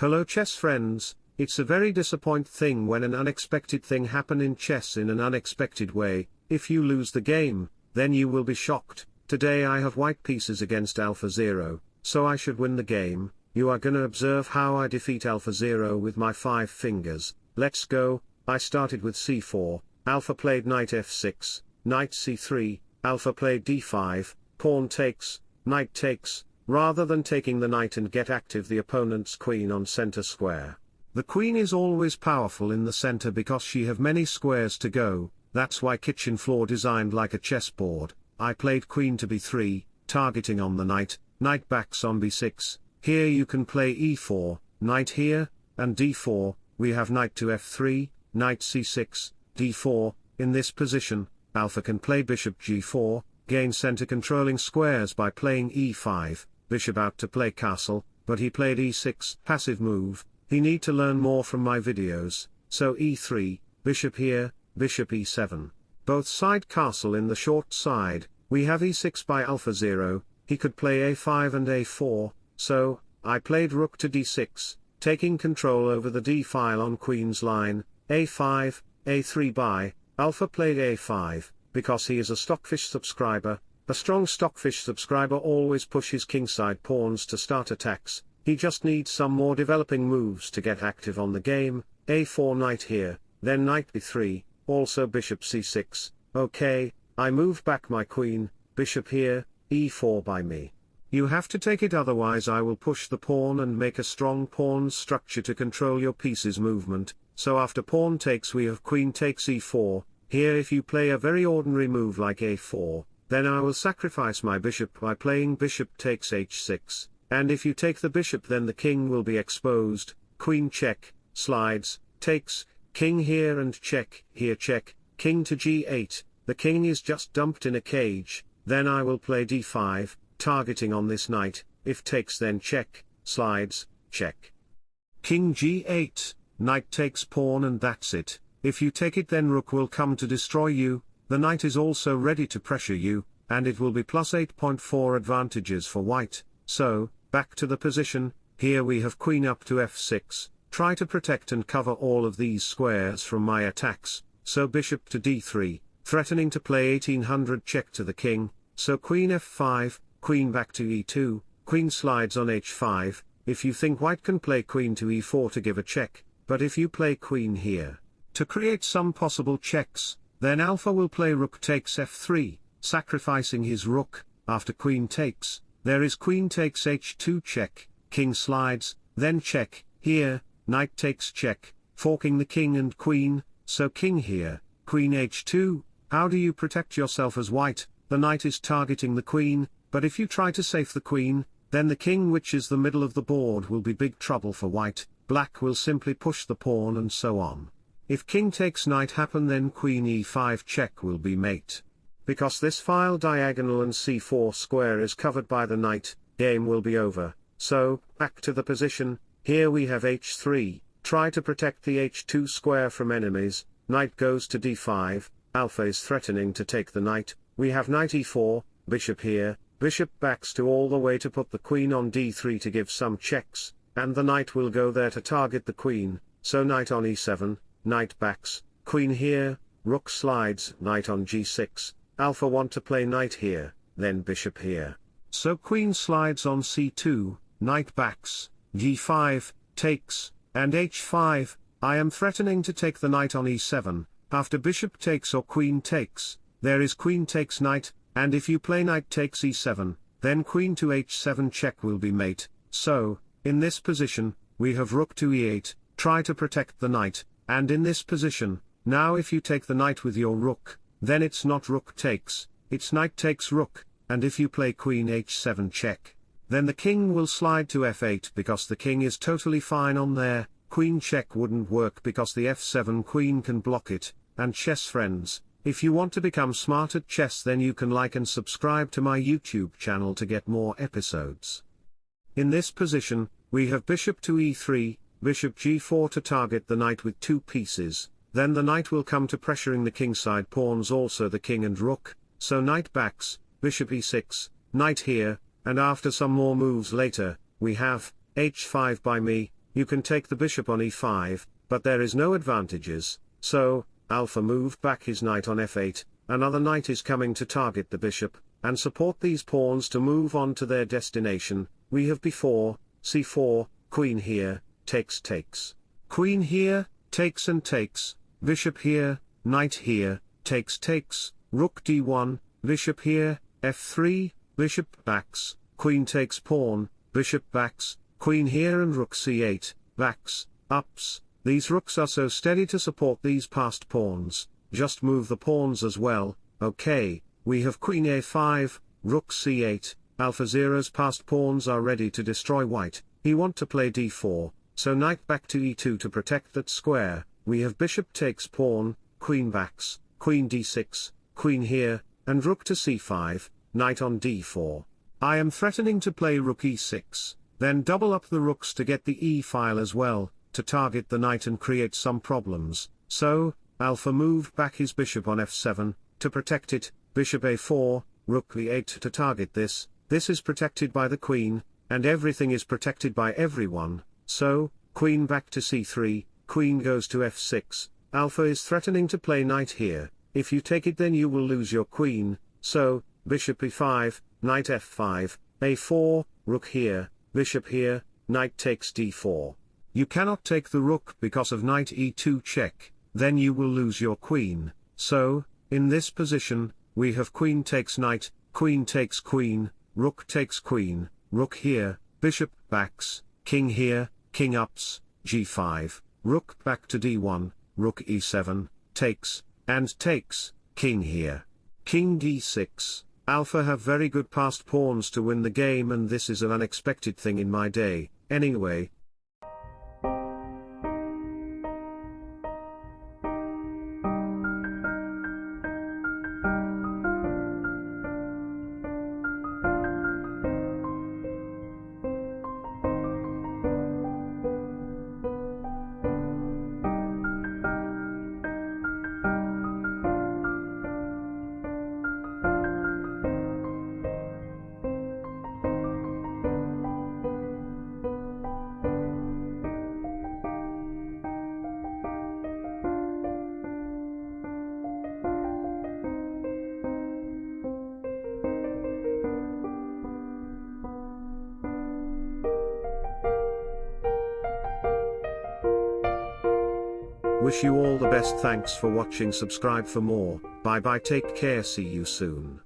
Hello chess friends, it's a very disappoint thing when an unexpected thing happen in chess in an unexpected way, if you lose the game, then you will be shocked, today I have white pieces against Alpha Zero, so I should win the game, you are gonna observe how I defeat Alpha Zero with my 5 fingers, let's go, I started with c4, Alpha played knight f6, knight c3, Alpha played d5, pawn takes, knight takes, rather than taking the knight and get active the opponent's queen on center square. The queen is always powerful in the center because she have many squares to go, that's why kitchen floor designed like a chessboard, I played queen to b3, targeting on the knight, knight backs on b6, here you can play e4, knight here, and d4, we have knight to f3, knight c6, d4, in this position, alpha can play bishop g4, gain center controlling squares by playing e5, bishop out to play castle, but he played e6, passive move, he need to learn more from my videos, so e3, bishop here, bishop e7, both side castle in the short side, we have e6 by alpha 0, he could play a5 and a4, so, I played rook to d6, taking control over the d file on queen's line, a5, a3 by, alpha played a5, because he is a stockfish subscriber, a strong stockfish subscriber always pushes kingside pawns to start attacks, he just needs some more developing moves to get active on the game, a4 knight here, then knight b3, also bishop c6, okay, I move back my queen, bishop here, e4 by me. You have to take it otherwise I will push the pawn and make a strong pawn structure to control your piece's movement, so after pawn takes we have queen takes e4, here if you play a very ordinary move like a4, then I will sacrifice my bishop by playing bishop takes h6, and if you take the bishop then the king will be exposed, queen check, slides, takes, king here and check, here check, king to g8, the king is just dumped in a cage, then I will play d5, targeting on this knight, if takes then check, slides, check. King g8, knight takes pawn and that's it, if you take it then rook will come to destroy you, the knight is also ready to pressure you, and it will be plus 8.4 advantages for white, so, back to the position, here we have queen up to f6, try to protect and cover all of these squares from my attacks, so bishop to d3, threatening to play 1800 check to the king, so queen f5, queen back to e2, queen slides on h5, if you think white can play queen to e4 to give a check, but if you play queen here, to create some possible checks, then alpha will play rook takes f3, sacrificing his rook, after queen takes, there is queen takes h2 check, king slides, then check, here, knight takes check, forking the king and queen, so king here, queen h2, how do you protect yourself as white, the knight is targeting the queen, but if you try to save the queen, then the king which is the middle of the board will be big trouble for white, black will simply push the pawn and so on. If king takes knight happen then queen e5 check will be mate. Because this file diagonal and c4 square is covered by the knight, game will be over, so, back to the position, here we have h3, try to protect the h2 square from enemies, knight goes to d5, alpha is threatening to take the knight, we have knight e4, bishop here, bishop backs to all the way to put the queen on d3 to give some checks, and the knight will go there to target the queen, so knight on e7, knight backs, queen here, rook slides, knight on g6, alpha want to play knight here, then bishop here. So queen slides on c2, knight backs, g5, takes, and h5, I am threatening to take the knight on e7, after bishop takes or queen takes, there is queen takes knight, and if you play knight takes e7, then queen to h7 check will be mate, so, in this position, we have rook to e8, try to protect the knight, and in this position, now if you take the knight with your rook, then it's not rook takes, it's knight takes rook, and if you play queen h7 check, then the king will slide to f8 because the king is totally fine on there, queen check wouldn't work because the f7 queen can block it, and chess friends, if you want to become smart at chess then you can like and subscribe to my YouTube channel to get more episodes. In this position, we have bishop to e3, bishop g4 to target the knight with two pieces, then the knight will come to pressuring the kingside pawns also the king and rook, so knight backs, bishop e6, knight here, and after some more moves later, we have, h5 by me, you can take the bishop on e5, but there is no advantages, so, alpha moved back his knight on f8, another knight is coming to target the bishop, and support these pawns to move on to their destination, we have b4, c4, queen here, takes takes. Queen here, takes and takes, bishop here, knight here, takes takes, rook d1, bishop here, f3, bishop backs, queen takes pawn, bishop backs, queen here and rook c8, backs, ups, these rooks are so steady to support these passed pawns, just move the pawns as well, okay, we have queen a5, rook c8, alpha zero's passed pawns are ready to destroy white, he want to play d4, so knight back to e2 to protect that square, we have bishop takes pawn, queen backs, queen d6, queen here, and rook to c5, knight on d4. I am threatening to play rook e6, then double up the rooks to get the e-file as well, to target the knight and create some problems, so, alpha moved back his bishop on f7, to protect it, bishop a4, rook e8 to target this, this is protected by the queen, and everything is protected by everyone, so, queen back to c3, queen goes to f6, alpha is threatening to play knight here, if you take it then you will lose your queen, so, bishop e5, knight f5, a4, rook here, bishop here, knight takes d4. You cannot take the rook because of knight e2 check, then you will lose your queen, so, in this position, we have queen takes knight, queen takes queen, rook takes queen, rook here, bishop backs, king here, king ups, g5, rook back to d1, rook e7, takes, and takes, king here. King d6, alpha have very good passed pawns to win the game and this is an unexpected thing in my day, anyway, Wish you all the best. Thanks for watching. Subscribe for more, bye bye. Take care. See you soon.